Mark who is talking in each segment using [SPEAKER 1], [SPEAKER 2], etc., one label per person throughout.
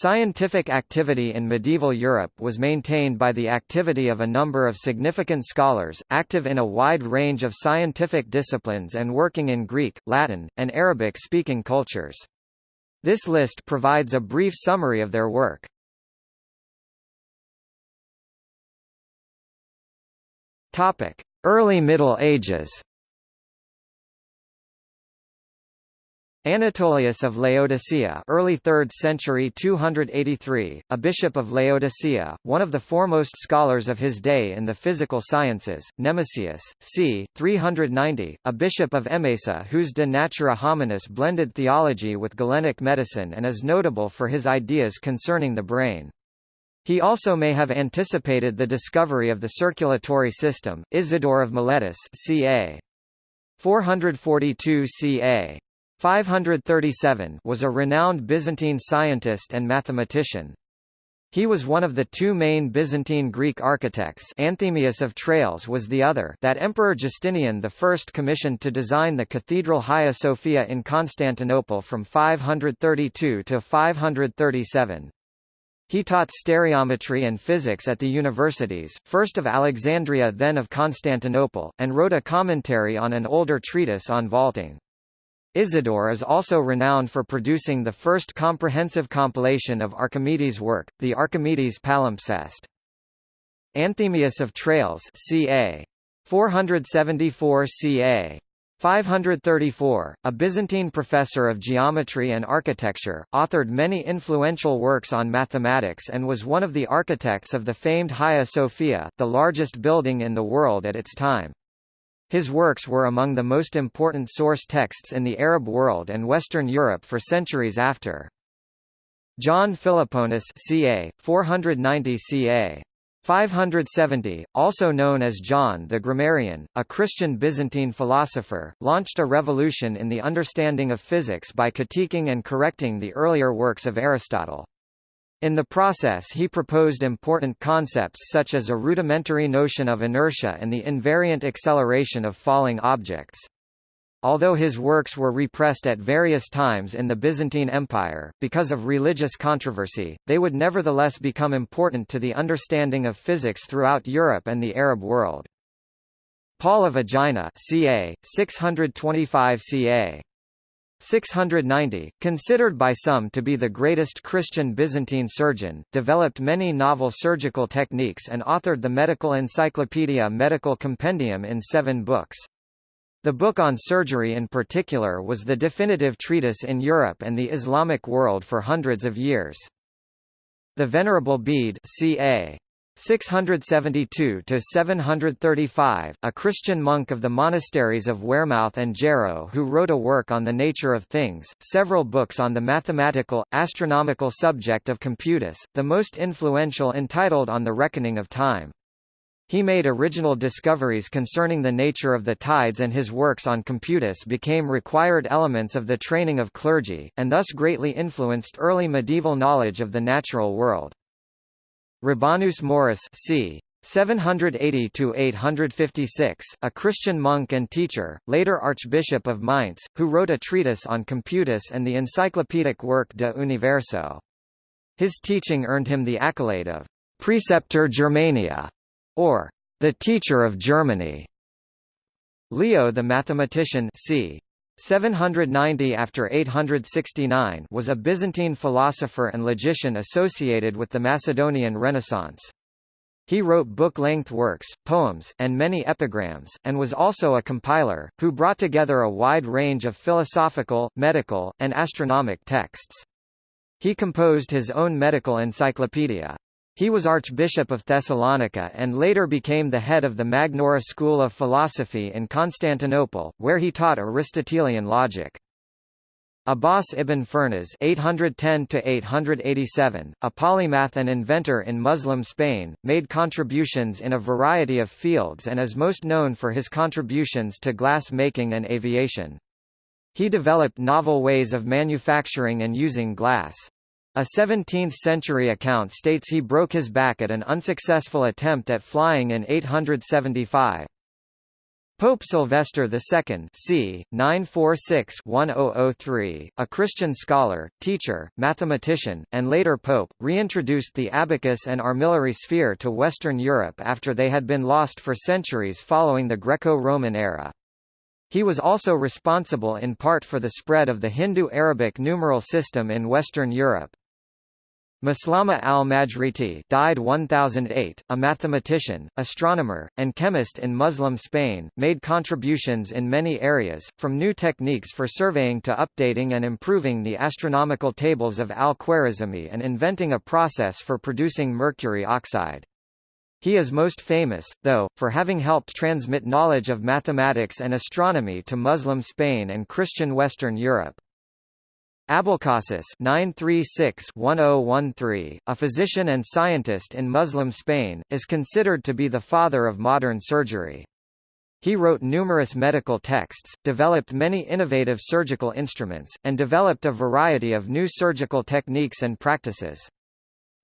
[SPEAKER 1] Scientific activity in medieval Europe was maintained by the activity of a number of significant scholars, active in a wide range of scientific disciplines and working in Greek, Latin, and Arabic-speaking cultures. This list provides a brief summary of their work. Early Middle Ages Anatolius of Laodicea early 3rd century 283, a bishop of Laodicea, one of the foremost scholars of his day in the physical sciences, Nemesius, c. 390, a bishop of Emesa whose De Natura Hominis blended theology with Galenic medicine and is notable for his ideas concerning the brain. He also may have anticipated the discovery of the circulatory system. Isidore of Miletus ca. 442 ca. 537 was a renowned Byzantine scientist and mathematician. He was one of the two main Byzantine Greek architects Anthemius of Tralles was the other that Emperor Justinian I commissioned to design the Cathedral Hagia Sophia in Constantinople from 532 to 537. He taught stereometry and physics at the universities, first of Alexandria then of Constantinople, and wrote a commentary on an older treatise on vaulting. Isidore is also renowned for producing the first comprehensive compilation of Archimedes' work, the Archimedes Palimpsest. Anthemius of Tralles ca. 474 ca. 534, a Byzantine professor of geometry and architecture, authored many influential works on mathematics and was one of the architects of the famed Hagia Sophia, the largest building in the world at its time. His works were among the most important source texts in the Arab world and Western Europe for centuries after. John Philoponus ca. 490 ca. 570, also known as John the Grammarian, a Christian Byzantine philosopher, launched a revolution in the understanding of physics by critiquing and correcting the earlier works of Aristotle. In the process he proposed important concepts such as a rudimentary notion of inertia and the invariant acceleration of falling objects. Although his works were repressed at various times in the Byzantine Empire, because of religious controversy, they would nevertheless become important to the understanding of physics throughout Europe and the Arab world. Paul of Aegina ca. 625 ca. 690, considered by some to be the greatest Christian Byzantine surgeon, developed many novel surgical techniques and authored the medical encyclopedia Medical Compendium in seven books. The book on surgery in particular was the definitive treatise in Europe and the Islamic world for hundreds of years. The Venerable Bede ca. 672 to 735, a Christian monk of the monasteries of Wearmouth and Jarrow who wrote a work on the nature of things, several books on the mathematical, astronomical subject of computus, the most influential entitled On the Reckoning of Time. He made original discoveries concerning the nature of the tides and his works on computus became required elements of the training of clergy, and thus greatly influenced early medieval knowledge of the natural world. Rabanus Maurus c. 780–856, a Christian monk and teacher, later Archbishop of Mainz, who wrote a treatise on computus and the encyclopedic work De Universo. His teaching earned him the accolade of «Preceptor Germania» or «the teacher of Germany». Leo the mathematician c. 790 after 869 was a Byzantine philosopher and logician associated with the Macedonian Renaissance. He wrote book-length works, poems, and many epigrams, and was also a compiler, who brought together a wide range of philosophical, medical, and astronomic texts. He composed his own medical encyclopedia. He was Archbishop of Thessalonica and later became the head of the Magnaura School of Philosophy in Constantinople, where he taught Aristotelian logic. Abbas ibn Firnas (810–887), a polymath and inventor in Muslim Spain, made contributions in a variety of fields and is most known for his contributions to glass making and aviation. He developed novel ways of manufacturing and using glass. A 17th-century account states he broke his back at an unsuccessful attempt at flying in 875. Pope Sylvester II c. 946-1003, a Christian scholar, teacher, mathematician, and later pope, reintroduced the abacus and armillary sphere to Western Europe after they had been lost for centuries following the Greco-Roman era. He was also responsible in part for the spread of the Hindu-Arabic numeral system in Western Europe. Maslama al-Majriti died 1008, a mathematician, astronomer, and chemist in Muslim Spain, made contributions in many areas, from new techniques for surveying to updating and improving the astronomical tables of al-Khwarizmi and inventing a process for producing mercury oxide. He is most famous, though, for having helped transmit knowledge of mathematics and astronomy to Muslim Spain and Christian Western Europe. Abulcasis 936-1013, a physician and scientist in Muslim Spain, is considered to be the father of modern surgery. He wrote numerous medical texts, developed many innovative surgical instruments, and developed a variety of new surgical techniques and practices.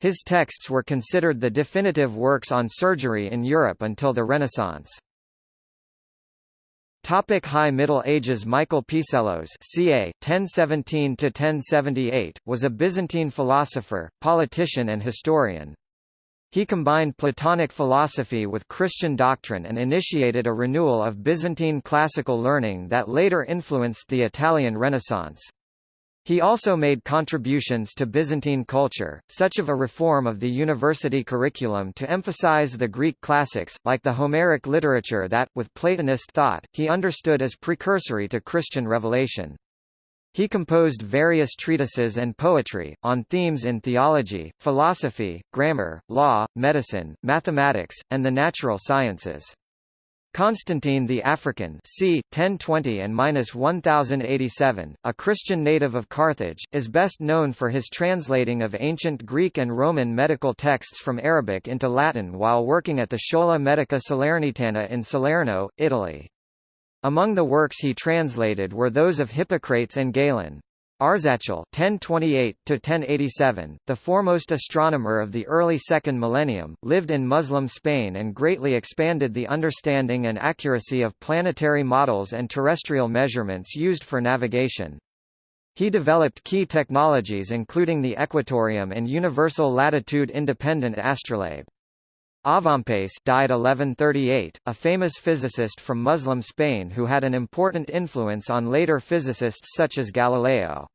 [SPEAKER 1] His texts were considered the definitive works on surgery in Europe until the Renaissance. Topic High Middle Ages Michael Psellos ca. 1017–1078, was a Byzantine philosopher, politician and historian. He combined Platonic philosophy with Christian doctrine and initiated a renewal of Byzantine classical learning that later influenced the Italian Renaissance. He also made contributions to Byzantine culture, such of a reform of the university curriculum to emphasize the Greek classics, like the Homeric literature that, with Platonist thought, he understood as precursory to Christian revelation. He composed various treatises and poetry, on themes in theology, philosophy, grammar, law, medicine, mathematics, and the natural sciences. Constantine the African c. 1020 and 1087, a Christian native of Carthage, is best known for his translating of ancient Greek and Roman medical texts from Arabic into Latin while working at the Schola Medica Salernitana in Salerno, Italy. Among the works he translated were those of Hippocrates and Galen. Arzachel (1028–1087), the foremost astronomer of the early second millennium, lived in Muslim Spain and greatly expanded the understanding and accuracy of planetary models and terrestrial measurements used for navigation. He developed key technologies including the equatorium and universal latitude-independent astrolabe. Avempace died 1138, a famous physicist from Muslim Spain who had an important influence on later physicists such as Galileo.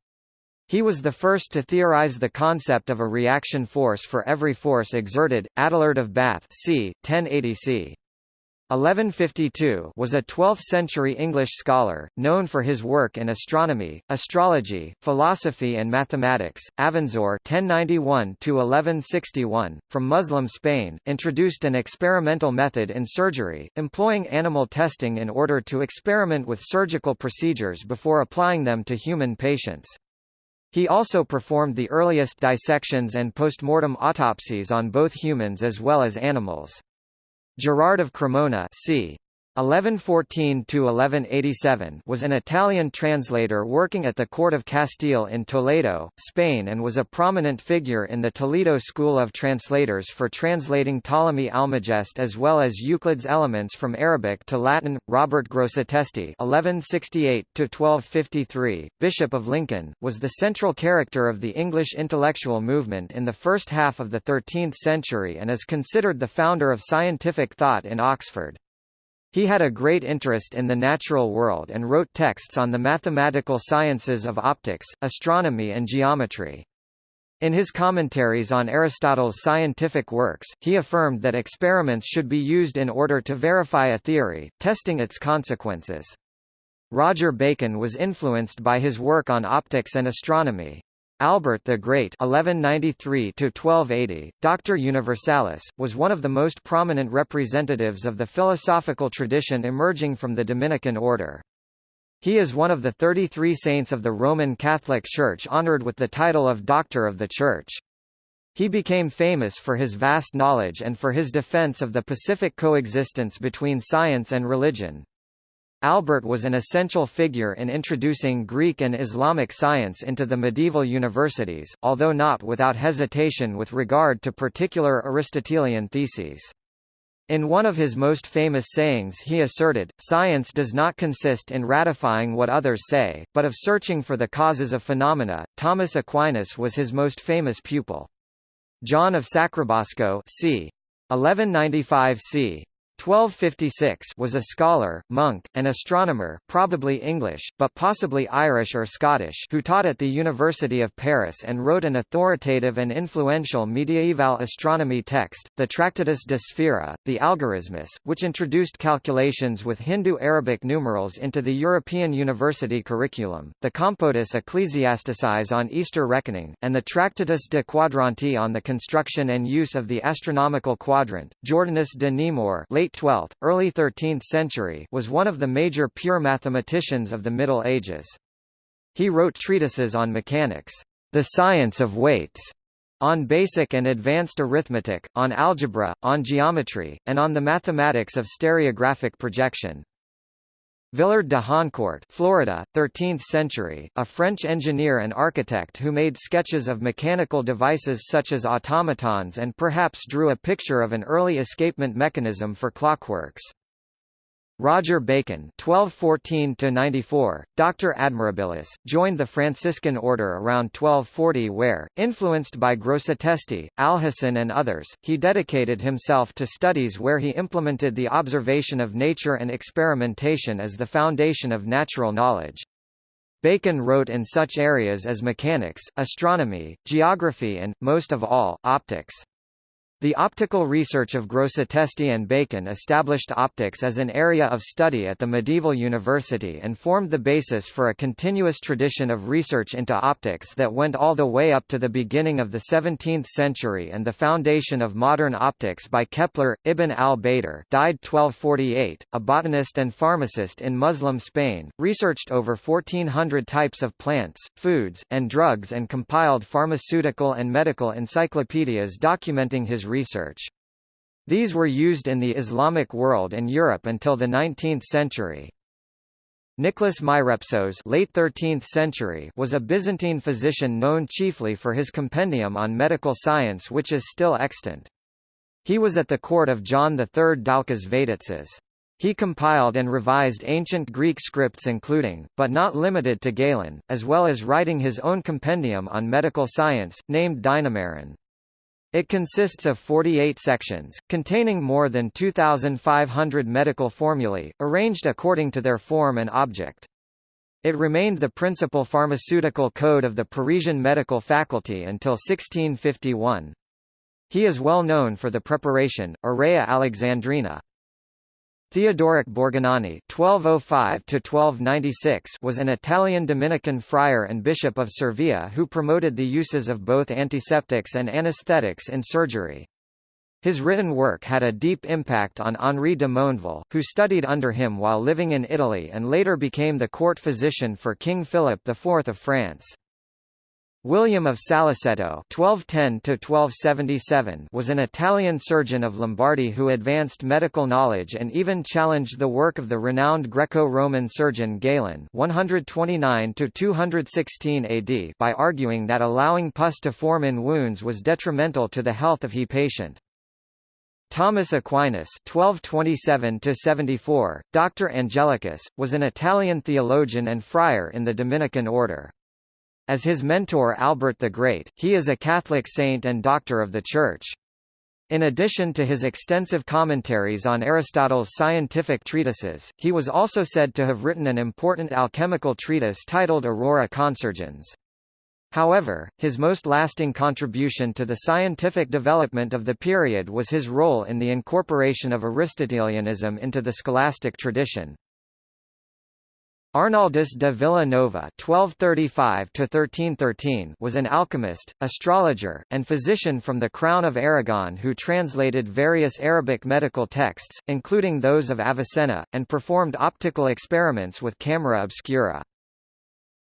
[SPEAKER 1] He was the first to theorize the concept of a reaction force for every force exerted. Adelard of Bath c. 1080 c. 1152 was a 12th-century English scholar, known for his work in astronomy, astrology, philosophy and mathematics. Avenzoar (1091–1161), from Muslim Spain, introduced an experimental method in surgery, employing animal testing in order to experiment with surgical procedures before applying them to human patients. He also performed the earliest dissections and postmortem autopsies on both humans as well as animals. Gerard of Cremona c. 1114–1187 was an Italian translator working at the court of Castile in Toledo, Spain and was a prominent figure in the Toledo School of Translators for translating Ptolemy Almagest as well as Euclid's Elements from Arabic to Latin. Robert Grosseteste (1168–1253), Bishop of Lincoln, was the central character of the English intellectual movement in the first half of the 13th century and is considered the founder of scientific thought in Oxford. He had a great interest in the natural world and wrote texts on the mathematical sciences of optics, astronomy and geometry. In his commentaries on Aristotle's scientific works, he affirmed that experiments should be used in order to verify a theory, testing its consequences. Roger Bacon was influenced by his work on optics and astronomy. Albert the Great (1193–1280), Doctor Universalis, was one of the most prominent representatives of the philosophical tradition emerging from the Dominican order. He is one of the 33 saints of the Roman Catholic Church honored with the title of Doctor of the Church. He became famous for his vast knowledge and for his defense of the pacific coexistence between science and religion. Albert was an essential figure in introducing Greek and Islamic science into the medieval universities, although not without hesitation with regard to particular Aristotelian theses. In one of his most famous sayings he asserted, science does not consist in ratifying what others say, but of searching for the causes of phenomena. Thomas Aquinas was his most famous pupil. John of Sacrobosco c. 1195 c. 1256 was a scholar, monk, and astronomer probably English, but possibly Irish or Scottish who taught at the University of Paris and wrote an authoritative and influential mediaeval astronomy text, the Tractatus de Sphera, the Algorismus, which introduced calculations with Hindu-Arabic numerals into the European university curriculum, the Compotus Ecclesiasticis on Easter reckoning, and the Tractatus de Quadranti on the construction and use of the astronomical quadrant. Jordanus de Nemore late late 12th, early 13th century was one of the major pure mathematicians of the Middle Ages. He wrote treatises on mechanics, the science of weights, on basic and advanced arithmetic, on algebra, on geometry, and on the mathematics of stereographic projection. Villard de Honnecourt Florida, 13th century, a French engineer and architect who made sketches of mechanical devices such as automatons and perhaps drew a picture of an early escapement mechanism for clockworks. Roger Bacon (1214–94), Doctor Admirabilis, joined the Franciscan order around 1240, where, influenced by Grosseteste, Alhazen, and others, he dedicated himself to studies where he implemented the observation of nature and experimentation as the foundation of natural knowledge. Bacon wrote in such areas as mechanics, astronomy, geography and, most of all, optics. The optical research of Grosseteste and Bacon established optics as an area of study at the medieval university and formed the basis for a continuous tradition of research into optics that went all the way up to the beginning of the 17th century and the foundation of modern optics by Kepler. Ibn al-Baitar died 1248, a botanist and pharmacist in Muslim Spain, researched over 1400 types of plants, foods, and drugs and compiled pharmaceutical and medical encyclopedias documenting his research. These were used in the Islamic world and Europe until the 19th century. Nicholas Myrepsos late 13th century was a Byzantine physician known chiefly for his compendium on medical science which is still extant. He was at the court of John III Doukas Vatatzes. He compiled and revised ancient Greek scripts including, but not limited to Galen, as well as writing his own compendium on medical science, named Dynameron. It consists of 48 sections, containing more than 2,500 medical formulae, arranged according to their form and object. It remained the principal pharmaceutical code of the Parisian medical faculty until 1651. He is well known for the preparation, aurea alexandrina, Theodoric Borgognoni (1205–1296) was an Italian Dominican friar and bishop of Cervia who promoted the uses of both antiseptics and anesthetics in surgery. His written work had a deep impact on Henri de Mondeville, who studied under him while living in Italy and later became the court physician for King Philip IV of France. William of Saliceto (1210–1277) was an Italian surgeon of Lombardy who advanced medical knowledge and even challenged the work of the renowned Greco-Roman surgeon Galen (129–216 AD) by arguing that allowing pus to form in wounds was detrimental to the health of he patient. Thomas Aquinas (1227–74), Dr. Angelicus, was an Italian theologian and friar in the Dominican order. As his mentor Albert the Great, he is a Catholic saint and doctor of the Church. In addition to his extensive commentaries on Aristotle's scientific treatises, he was also said to have written an important alchemical treatise titled Aurora Consurgens. However, his most lasting contribution to the scientific development of the period was his role in the incorporation of Aristotelianism into the scholastic tradition. Arnaldus de Villanova (1235–1313) was an alchemist, astrologer, and physician from the Crown of Aragon who translated various Arabic medical texts, including those of Avicenna, and performed optical experiments with camera obscura.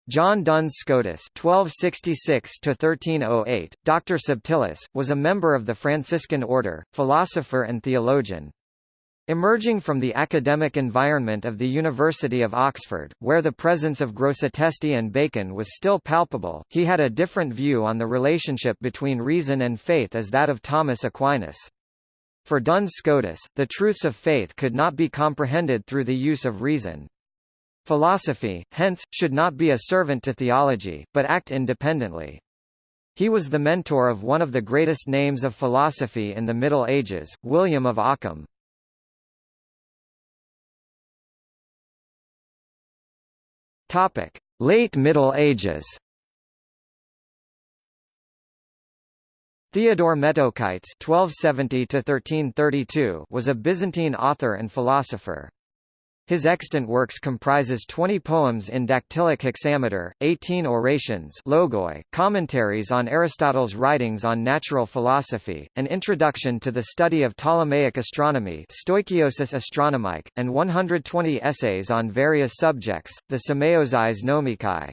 [SPEAKER 1] John Duns Scotus (1266–1308), Dr. Subtilis, was a member of the Franciscan order, philosopher and theologian. Emerging from the academic environment of the University of Oxford, where the presence of Grosseteste and Bacon was still palpable, he had a different view on the relationship between reason and faith as that of Thomas Aquinas. For Duns Scotus, the truths of faith could not be comprehended through the use of reason. Philosophy, hence, should not be a servant to theology, but act independently. He was the mentor of one of the greatest names of philosophy in the Middle Ages, William of Ockham. Topic: Late Middle Ages. Theodore Metochites (1270–1332) was a Byzantine author and philosopher. His extant works comprises 20 poems in dactylic hexameter, 18 orations logoi, commentaries on Aristotle's writings on natural philosophy, an introduction to the study of Ptolemaic astronomy Stoichiosis Astronomique, and 120 essays on various subjects, the Semeioses Nomikai.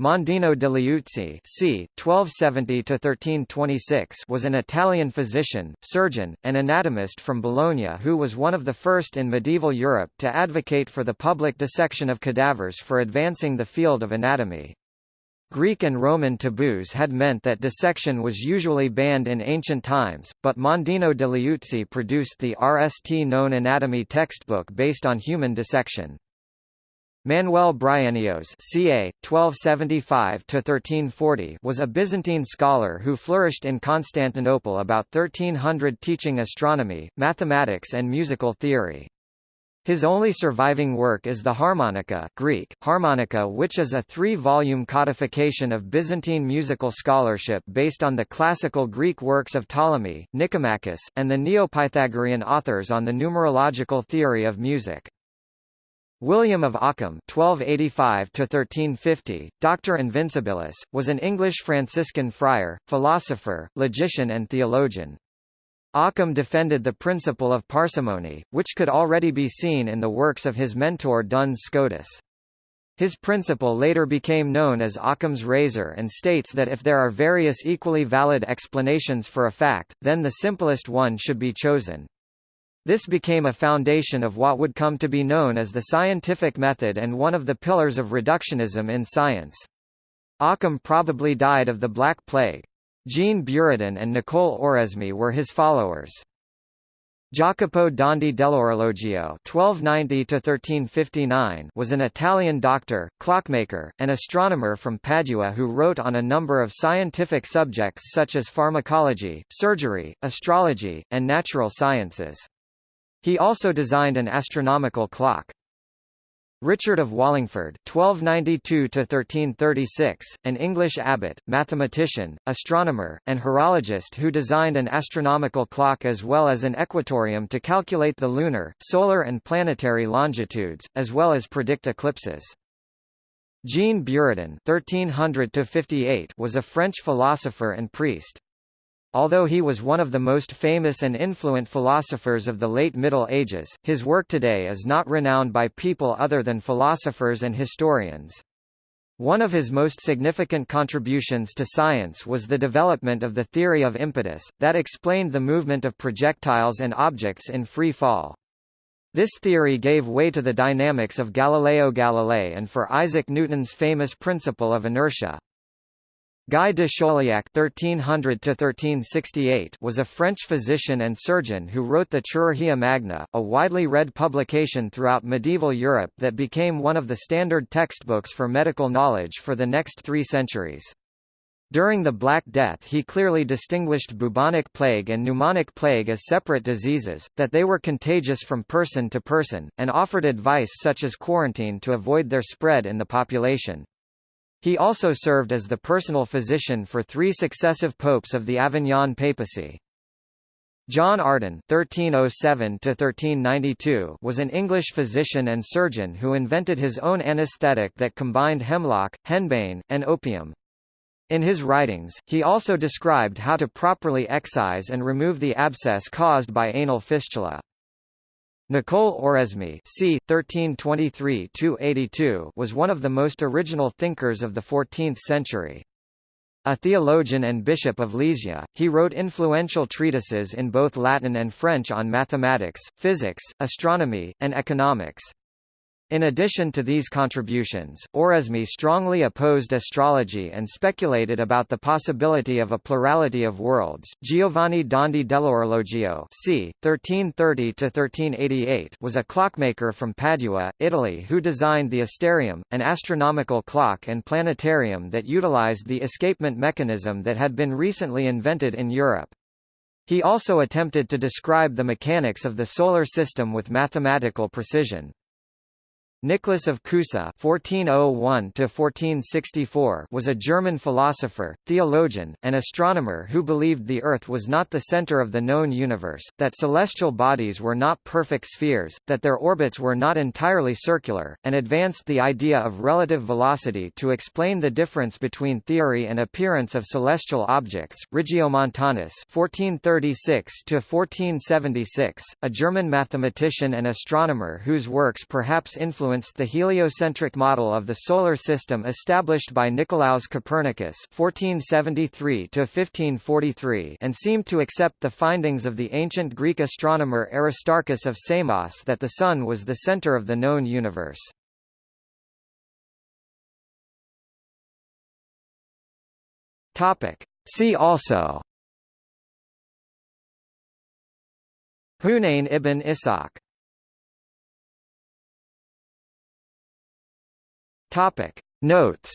[SPEAKER 1] Mondino de Liuzzi c. 1270–1326 was an Italian physician, surgeon, and anatomist from Bologna who was one of the first in medieval Europe to advocate for the public dissection of cadavers for advancing the field of anatomy. Greek and Roman taboos had meant that dissection was usually banned in ancient times, but Mondino de Liuzzi produced the RST known anatomy textbook based on human dissection. Manuel Bryennios ca. 1275–1340 was a Byzantine scholar who flourished in Constantinople about 1300 teaching astronomy, mathematics and musical theory. His only surviving work is the Harmonica Greek, Harmonica which is a three-volume codification of Byzantine musical scholarship based on the classical Greek works of Ptolemy, Nicomachus, and the Neo-Pythagorean authors on the numerological theory of music. William of Ockham (1285–1350), Doctor Invincibilis, was an English Franciscan friar, philosopher, logician, and theologian. Ockham defended the principle of parsimony, which could already be seen in the works of his mentor Duns Scotus. His principle later became known as Occam's razor and states that if there are various equally valid explanations for a fact, then the simplest one should be chosen. This became a foundation of what would come to be known as the scientific method and one of the pillars of reductionism in science. Occam probably died of the Black Plague. Jean Buridan and Nicole Oresme were his followers. Jacopo Dondi dell'Orologio (1290–1359) was an Italian doctor, clockmaker, and astronomer from Padua who wrote on a number of scientific subjects such as pharmacology, surgery, astrology, and natural sciences. He also designed an astronomical clock. Richard of Wallingford (1292–1336), an English abbot, mathematician, astronomer, and horologist who designed an astronomical clock as well as an equatorium to calculate the lunar, solar, and planetary longitudes, as well as predict eclipses. Jean Buridan (1300–58) was a French philosopher and priest. Although he was one of the most famous and influent philosophers of the late Middle Ages, his work today is not renowned by people other than philosophers and historians. One of his most significant contributions to science was the development of the theory of impetus, that explained the movement of projectiles and objects in free fall. This theory gave way to the dynamics of Galileo Galilei and for Isaac Newton's famous principle of inertia. Guy de Chauliac (1300–1368) was a French physician and surgeon who wrote the Chirurgia Magna, a widely read publication throughout medieval Europe that became one of the standard textbooks for medical knowledge for the next three centuries. During the Black Death he clearly distinguished bubonic plague and pneumonic plague as separate diseases, that they were contagious from person to person, and offered advice such as quarantine to avoid their spread in the population. He also served as the personal physician for three successive popes of the Avignon papacy. John Arderne (1307–1392) was an English physician and surgeon who invented his own anesthetic that combined hemlock, henbane, and opium. In his writings, he also described how to properly excise and remove the abscess caused by anal fistula. Nicole Oresme c. 1323 was one of the most original thinkers of the 14th century. A theologian and bishop of Lisieux, he wrote influential treatises in both Latin and French on mathematics, physics, astronomy, and economics. In addition to these contributions, Oresme strongly opposed astrology and speculated about the possibility of a plurality of worlds. Giovanni Dondi dell'Orologio c. 1330–1388 was a clockmaker from Padua, Italy who designed the Astrarium, an astronomical clock and planetarium that utilized the escapement mechanism that had been recently invented in Europe. He also attempted to describe the mechanics of the Solar System with mathematical precision. Nicholas of Cusa (1401–1464) was a German philosopher, theologian, and astronomer who believed the Earth was not the center of the known universe, that celestial bodies were not perfect spheres, that their orbits were not entirely circular, and advanced the idea of relative velocity to explain the difference between theory and appearance of celestial objects. Regiomontanus (1436–1476), a German mathematician and astronomer whose works perhaps influenced influenced the heliocentric model of the Solar System established by Nicolaus Copernicus (1473–1543) and seemed to accept the findings of the ancient Greek astronomer Aristarchus of Samos that the Sun was the center of the known universe. Topic. See also Hunayn ibn Ishaq Topic. Notes